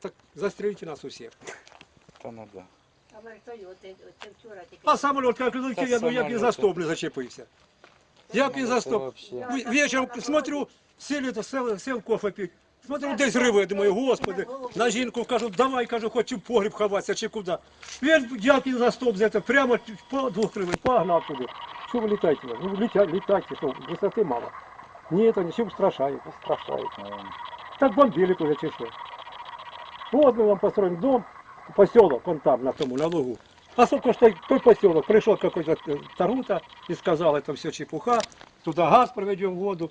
Так застрелите нас усіх. Та ну да. А це самоліт як летів, я, ну, як і за стоп не зачепився. Як і за стоп. Вообще. В- Вечором смотрю, сели, сел, сел кофе пить. Смотрю, десь риви, думаю, господи, на жінку кажу, давай, кажу, хочу в погріб ховатися чи куди. Він як і за стоп взяти, прямо по двох кривий, погнав туди. Що ви літаєте? Ну, літайте, літайте, що, висоти мало. Ні, то нічого страшає. Страшають, наверное. Так бомбили уже чи що. Вот мы вам построим дом, поселок, вон там, на тому, на лугу. А сколько что той поселок, пришел какой-то э, Тарута и сказал, это все чепуха, туда газ проведем, воду.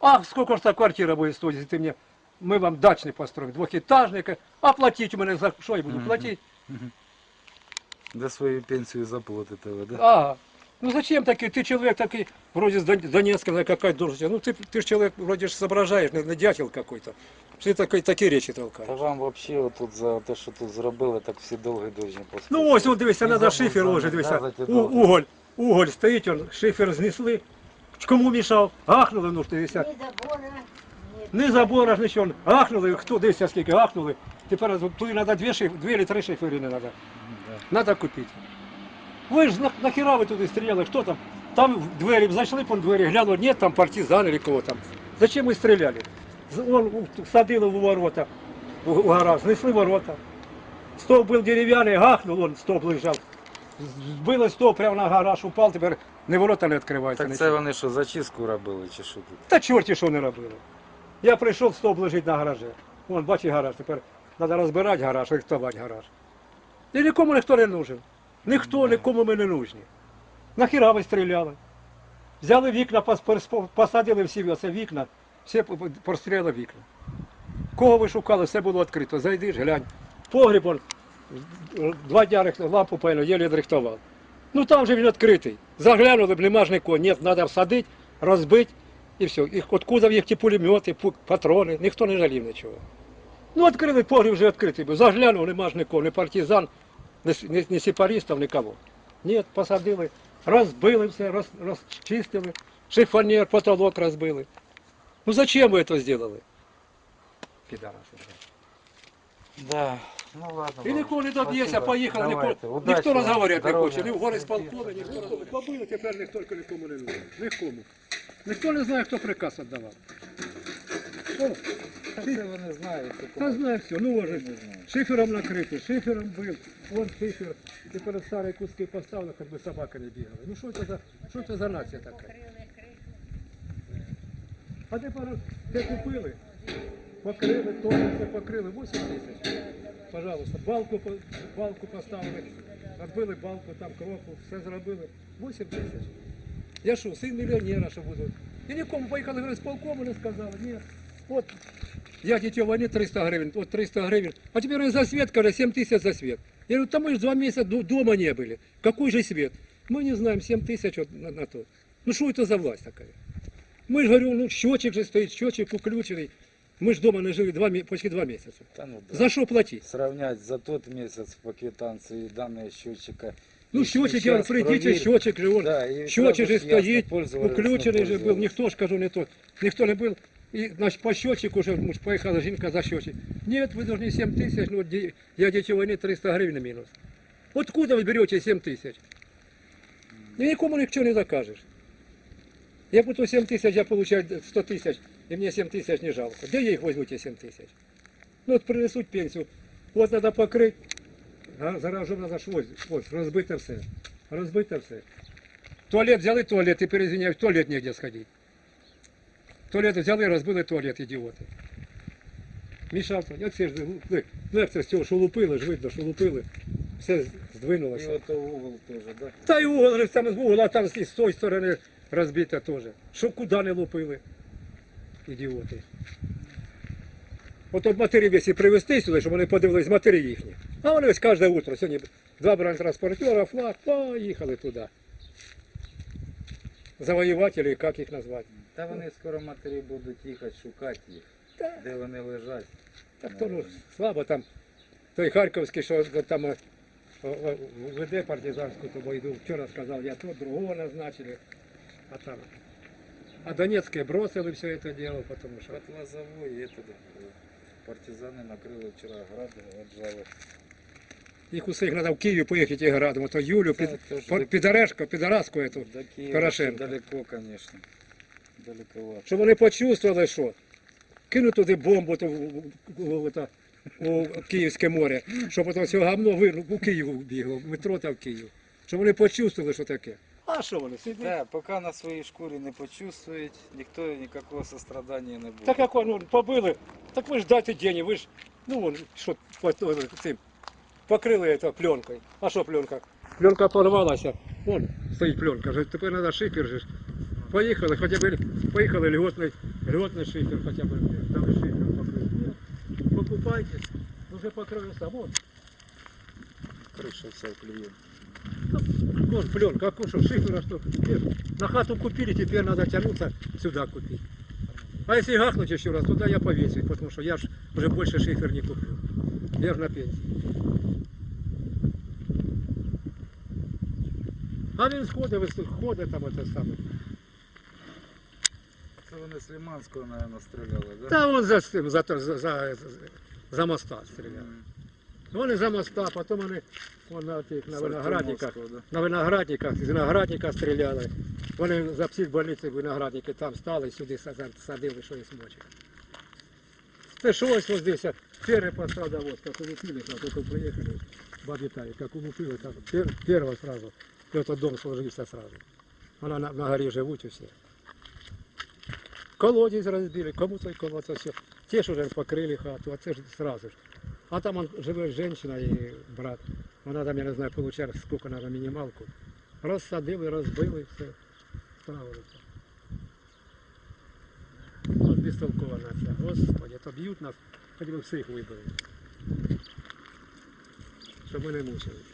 А сколько же та квартира будет стоить, если ты мне, мы вам дачный построим, двухэтажный, а платить у меня за что я буду платить? Де свою пенсію заплатите ви, да? Ага. Ну зачем такие, ты человек такой, вроде с Дон- Донецка, какая должность, ну ты, ты ж человек, вроде ж соображаешь, не дятел какой-то. Такой, такие речи толкаешь. Та вам вообще отут за те, що тут зробили, так всі довгі дуже поспішили. Ну ось, от дивися, треба шифер за- ложити, дивися. У, уголь, уголь стоїть, он, шифер знесли. Кому мішав? Гахнули, ну ж дивися. Ні забора, ні. Не забора ж нічого. Гахнули, хто дивися, скільки гахнули. Тепер туди треба дві, шиф, дві чи три шифери не треба. Да. Треба купити. Ви ж на- нахіра ви туди стріляли, хто там? Там в двері, зайшли по двері, глянули, ні, там партизан или кого там. Зачем ви стріляли? Он садили в ворота, у, гараж, знесли ворота. Стовп був дерев'яний, гахнув, он стовп лежав. Збили стовп прямо на гараж, упав, тепер не ворота не відкриваються. Так нічого. це вони що, зачистку робили чи що тут? Та чорті що не робили. Я прийшов, стовп лежить на гаражі. Вон, бачиш гараж, тепер треба розбирати гараж, рихтувати гараж. І нікому ніхто не нужен. Ніхто, нікому ми не нужні. Нахіра ви стріляли? Взяли вікна, пос- пос- посадили всі оце вікна, по- по- вікна. Кого ви шукали, все було відкрито. Зайди ж, глянь. Погріб, два дня лампу певно, єлі відрихтував. Ну там же він відкритий. Заглянули, б, нема ж нікого. Ні, треба всадити, розбити і все. І откуда в їх ті пулемети, патрони, ніхто не жалів нічого. Ну, відкрили погріб вже відкритий був. Заглянув, нема ж нікого, ні партизан, ні, ні, сепаристів, нікого. Ні, посадили, розбили все, роз, розчистили, шифонер, потолок розбили. Ну зачем ви це зробили? Підараси. Да. Ну ладно. І нікого не Спасибо. поїхали, Давайте. ніхто, розговорювати не хоче, ні в гори з полкони, ніхто не побили, тепер ніхто нікому не нужен. Нікому. Ніхто не знає, хто приказ віддавав. О, це вони знають. Та знає все, ну може. Шифером накритий, шифером бив, вон шифер, тепер старі куски поставили, хоч би собака не бігала. Ну що це за, що це за нація така? А тепер це купили, покрили, теж все покрили, 8 тисяч. Пожалуйста, балку, по- балку поставили, відбили балку, там кроку, все зробили, 8 тисяч. Я що, син мільйонера, що буду. І нікому поїхали, говорить, з полкому не сказали, ні. От я дитё войны 300 гривен, вот 300 гривен. А теперь за свет, когда 7 тысяч за свет. Я говорю, там мы же два месяца ду- дома не были. Какой же свет? Мы не знаем, 7 тысяч вот на, на то. Ну что это за власть такая? Мы ж говорю, ну счетчик же стоит, счетчик включений. Мы ж дома не жили два, мі- почти два місяці. Та ну да. За что платити? Сравнять за тот месяц по квитанции данные счетчика. Ну, счетчик, я вам счетчик же, он, Да, счетчик же стоит, ж же был. Никто ніхто ж, кажу, не тот, никто не был. И значить, по счетчику уже муж поїхала жінка за счетчик. Нет, вы должны 7 тысяч. ну, ді- я дітей війни 300 гривень мінус. Откуда вы берете 7 тисяч? Ну, Нікому нічого не закажешь. Я буду 7 тысяч, я получаю 100 тысяч, и мне 7 тысяч не жалко. Где я их возьму, те 7 тысяч? Ну, вот принесут пенсию, вот надо покрыть, а зараз вже надо ж ось, ось, розбите все. Розбите все. Туалет взяли туалет, тепер, извиняюсь, в туалет негде сходити. Туалет взяли, розбили туалет, ідіоти. Мішав, як це ж, ну, ну як це з цього, що лупили, ж видно, що лупили, все И здвинулося. вот угол тоже, да? Та й угол, же там з угла, там з з тої сторони розбите теж. Що куди не лупили. Ідіоти. От от матері весі привезти сюди, щоб вони подивились матері їхні. А вони ось кожне утро, сьогодні два бронетранспортера, флаг, поїхали туди. Завоювателі, як їх назвати? Та вони скоро матері будуть їхати шукати їх, Та, де вони лежать. так то ну, слабо там. Той Харківський, що там е, о, веде партизанську ту війну, вчора сказав, я то другого назначили. А там. А Донецьке бросили все це дело, потому що. От Лозовой, і это, Партизани накрили вчора гради, отжали. Їх усіх треба в Київ поїхати і градом. То Юлю, під, підарешку, підаразку эту. До Києва Порошенко. далеко, звісно. Далековато. Щоб вони почувствували, що кинуть туди бомбу то, в- в- в- у Київське море, щоб ото цього гамно у Київ бігло, в метро та в Київ. Щоб вони почувствували, що таке. А що вони сидять? Да, поки на своїй шкурі не почувствують, ніхто ніякого сострадання не буде. Так як ну, побили, так ви ж дайте деньги, ви ж, ну вон, що цим, покрили це пленкою. А що пленка? Пленка порвалася, вон стоїть пленка, тепер треба шифер же. Поїхали, хоча б поїхали льготний, льготний шифер, хоча б дали шифер покрили. Покупайтесь, вже покрилися, вон, Криша вся клює. вон пленка, а что, шифера что? Теперь На хату купили, теперь надо тянуться сюда купить. А если гахнуть еще раз, туда я повесить, потому что я ж уже больше шифер не куплю. Я ж на пенсии. А він сходить, вис- ходить там это саме. Це вони з Лиманського, мабуть, стріляли, да? Та он за, цим, за, за, за, за, за моста стріляв. М. Вони за моста, потім вони вон на, тих, на виноградниках. На виноградниках, з виноградника стріляли. Вони за психбольниці виноградники там стали, сюди садили, що є смочок. Це що ось ось здесь, перший пострадовоз, как улупили, как только приехали, бабе Таре, как улупили, так, пер, первого сразу, этот дом сложился сразу. Она на, на горе живут все. Колодец разбили, кому-то и кому-то все. Те ж уже покрили хату, а це ж сразу ж. А там он, живе женщина і брат. Вона там, я не знаю, получала сколько надо мінімалку. Розсадили, розбили, все. Справилися. От безтолкова нація. Господи, то б'ють нас, хоч би всіх вибили. Щоб ми не мучились.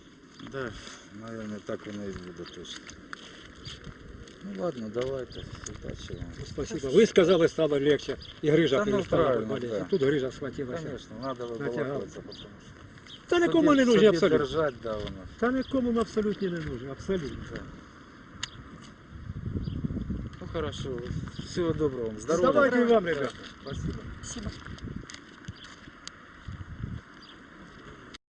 Да, наверное, так воно і буде точно. Ну ладно, давайте, удачі вам. Спасибо. Ви сказали, стало легче. І грижа Та ну, перестала правильно, боліти. да. Тут грижа схватилася. Конечно, надо Натягали. вибалакуватися, потому що... Та нікому не Собі- нужні собі абсолютно. держать, да, воно. Та нікому ми абсолютно не нужні, абсолютно. Ну хорошо, всего доброго вам. Здоровья. Давайте і вам, ребята. Спасибо. Спасибо.